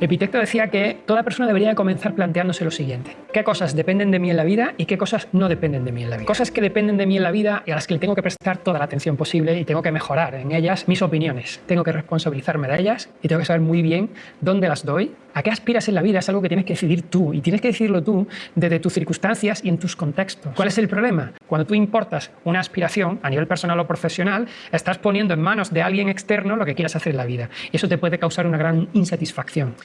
Epicteto decía que toda persona debería comenzar planteándose lo siguiente. ¿Qué cosas dependen de mí en la vida y qué cosas no dependen de mí en la vida? Cosas que dependen de mí en la vida y a las que le tengo que prestar toda la atención posible y tengo que mejorar en ellas mis opiniones. Tengo que responsabilizarme de ellas y tengo que saber muy bien dónde las doy. ¿A qué aspiras en la vida? Es algo que tienes que decidir tú y tienes que decidirlo tú desde tus circunstancias y en tus contextos. ¿Cuál es el problema? Cuando tú importas una aspiración a nivel personal o profesional, estás poniendo en manos de alguien externo lo que quieras hacer en la vida y eso te puede causar una gran insatisfacción.